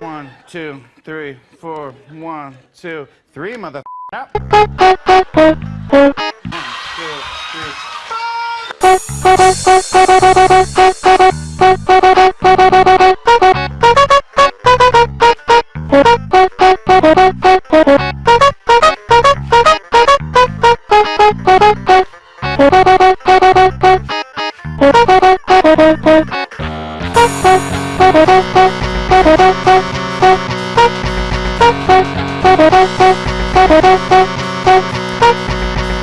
One, two, three, four. One, two, three, mother. Up. One, two, three.